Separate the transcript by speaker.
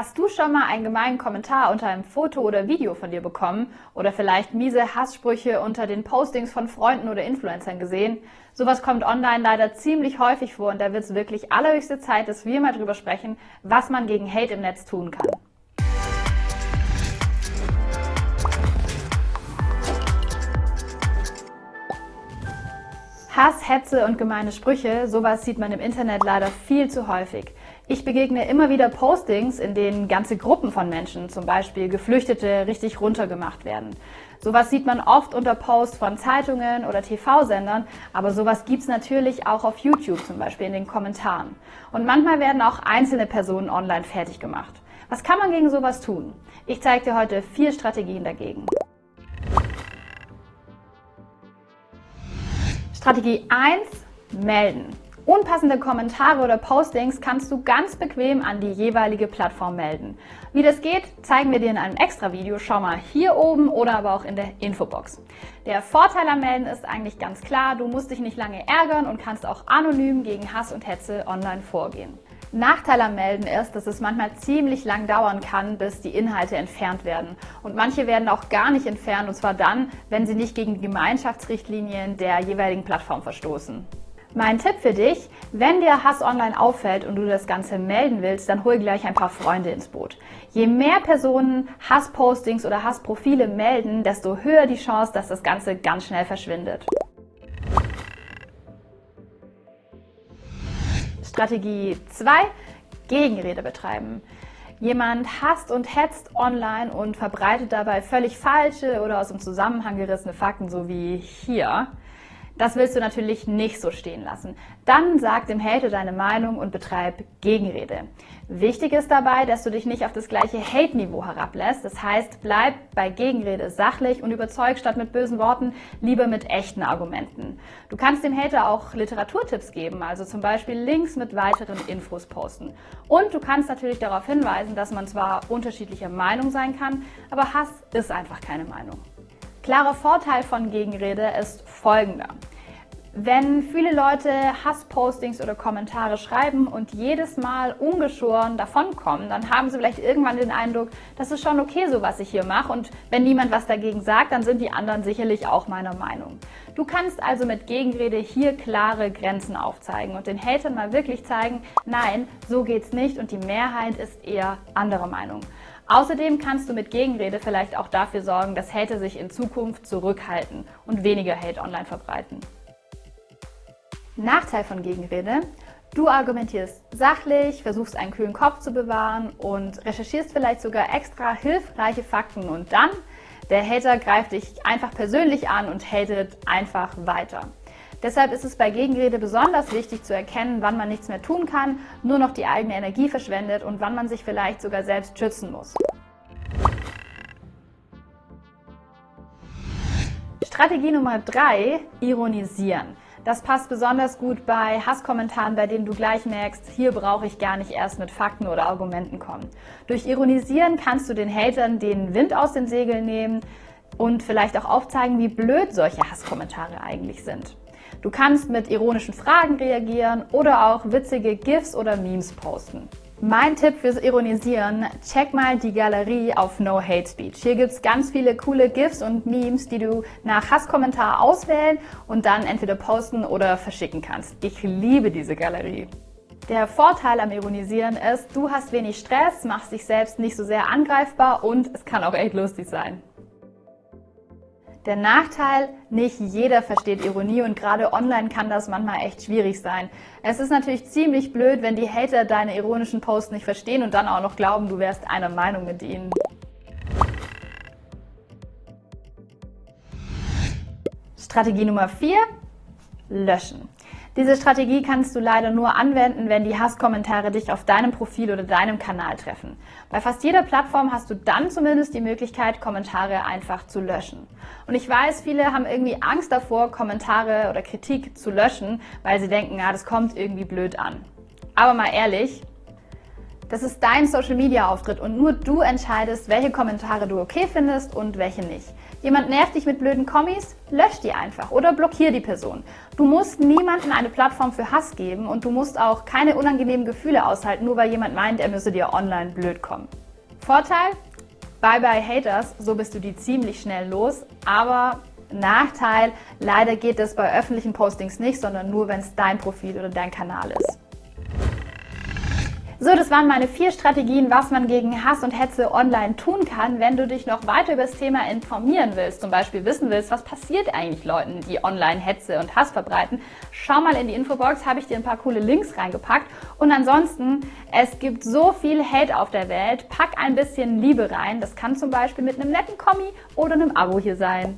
Speaker 1: Hast du schon mal einen gemeinen Kommentar unter einem Foto oder Video von dir bekommen oder vielleicht miese Hasssprüche unter den Postings von Freunden oder Influencern gesehen? Sowas kommt online leider ziemlich häufig vor und da wird es wirklich allerhöchste Zeit, dass wir mal drüber sprechen, was man gegen Hate im Netz tun kann. Hass, Hetze und gemeine Sprüche, sowas sieht man im Internet leider viel zu häufig. Ich begegne immer wieder Postings, in denen ganze Gruppen von Menschen, zum Beispiel Geflüchtete, richtig runtergemacht werden. Sowas sieht man oft unter Posts von Zeitungen oder TV-Sendern, aber sowas gibt's natürlich auch auf YouTube, zum Beispiel in den Kommentaren. Und manchmal werden auch einzelne Personen online fertig gemacht. Was kann man gegen sowas tun? Ich zeige dir heute vier Strategien dagegen. Strategie 1. Melden. Unpassende Kommentare oder Postings kannst du ganz bequem an die jeweilige Plattform melden. Wie das geht, zeigen wir dir in einem extra Video. Schau mal hier oben oder aber auch in der Infobox. Der Vorteil am Melden ist eigentlich ganz klar, du musst dich nicht lange ärgern und kannst auch anonym gegen Hass und Hetze online vorgehen. Nachteil am Melden ist, dass es manchmal ziemlich lang dauern kann, bis die Inhalte entfernt werden. Und manche werden auch gar nicht entfernt, und zwar dann, wenn sie nicht gegen die Gemeinschaftsrichtlinien der jeweiligen Plattform verstoßen. Mein Tipp für dich, wenn dir Hass online auffällt und du das Ganze melden willst, dann hol gleich ein paar Freunde ins Boot. Je mehr Personen Hasspostings oder Hassprofile melden, desto höher die Chance, dass das Ganze ganz schnell verschwindet. Strategie 2. Gegenrede betreiben. Jemand hasst und hetzt online und verbreitet dabei völlig falsche oder aus dem Zusammenhang gerissene Fakten, so wie hier. Das willst du natürlich nicht so stehen lassen. Dann sag dem Hater deine Meinung und betreib Gegenrede. Wichtig ist dabei, dass du dich nicht auf das gleiche Hate-Niveau herablässt. Das heißt, bleib bei Gegenrede sachlich und überzeug statt mit bösen Worten lieber mit echten Argumenten. Du kannst dem Hater auch Literaturtipps geben, also zum Beispiel Links mit weiteren Infos posten. Und du kannst natürlich darauf hinweisen, dass man zwar unterschiedlicher Meinung sein kann, aber Hass ist einfach keine Meinung. Klarer Vorteil von Gegenrede ist folgender. Wenn viele Leute Hasspostings oder Kommentare schreiben und jedes Mal ungeschoren davonkommen, dann haben sie vielleicht irgendwann den Eindruck, das ist schon okay so, was ich hier mache und wenn niemand was dagegen sagt, dann sind die anderen sicherlich auch meiner Meinung. Du kannst also mit Gegenrede hier klare Grenzen aufzeigen und den Hatern mal wirklich zeigen, nein, so geht's nicht und die Mehrheit ist eher anderer Meinung. Außerdem kannst du mit Gegenrede vielleicht auch dafür sorgen, dass Hater sich in Zukunft zurückhalten und weniger Hate online verbreiten. Nachteil von Gegenrede. Du argumentierst sachlich, versuchst einen kühlen Kopf zu bewahren und recherchierst vielleicht sogar extra hilfreiche Fakten und dann der Hater greift dich einfach persönlich an und hatet einfach weiter. Deshalb ist es bei Gegenrede besonders wichtig zu erkennen, wann man nichts mehr tun kann, nur noch die eigene Energie verschwendet und wann man sich vielleicht sogar selbst schützen muss. Strategie Nummer 3, ironisieren. Das passt besonders gut bei Hasskommentaren, bei denen du gleich merkst, hier brauche ich gar nicht erst mit Fakten oder Argumenten kommen. Durch Ironisieren kannst du den Hatern den Wind aus den Segeln nehmen und vielleicht auch aufzeigen, wie blöd solche Hasskommentare eigentlich sind. Du kannst mit ironischen Fragen reagieren oder auch witzige GIFs oder Memes posten. Mein Tipp fürs Ironisieren, check mal die Galerie auf No Hate Speech. Hier gibt's ganz viele coole GIFs und Memes, die du nach Hasskommentar auswählen und dann entweder posten oder verschicken kannst. Ich liebe diese Galerie. Der Vorteil am Ironisieren ist, du hast wenig Stress, machst dich selbst nicht so sehr angreifbar und es kann auch echt lustig sein. Der Nachteil, nicht jeder versteht Ironie und gerade online kann das manchmal echt schwierig sein. Es ist natürlich ziemlich blöd, wenn die Hater deine ironischen Posts nicht verstehen und dann auch noch glauben, du wärst einer Meinung mit ihnen. Strategie Nummer 4. Löschen. Diese Strategie kannst du leider nur anwenden, wenn die Hasskommentare dich auf deinem Profil oder deinem Kanal treffen. Bei fast jeder Plattform hast du dann zumindest die Möglichkeit, Kommentare einfach zu löschen. Und ich weiß, viele haben irgendwie Angst davor, Kommentare oder Kritik zu löschen, weil sie denken, ja, das kommt irgendwie blöd an. Aber mal ehrlich, Das ist dein Social Media Auftritt und nur du entscheidest, welche Kommentare du okay findest und welche nicht. Jemand nervt dich mit blöden Kommis? Lösch die einfach oder blockier die Person. Du musst niemandem eine Plattform für Hass geben und du musst auch keine unangenehmen Gefühle aushalten, nur weil jemand meint, er müsse dir online blöd kommen. Vorteil? Bye bye Haters, so bist du die ziemlich schnell los, aber Nachteil, leider geht das bei öffentlichen Postings nicht, sondern nur, wenn es dein Profil oder dein Kanal ist. So, das waren meine vier Strategien, was man gegen Hass und Hetze online tun kann. Wenn du dich noch weiter über das Thema informieren willst, zum Beispiel wissen willst, was passiert eigentlich Leuten, die online Hetze und Hass verbreiten, schau mal in die Infobox, habe ich dir ein paar coole Links reingepackt. Und ansonsten, es gibt so viel Hate auf der Welt, pack ein bisschen Liebe rein. Das kann zum Beispiel mit einem netten Kommi oder einem Abo hier sein.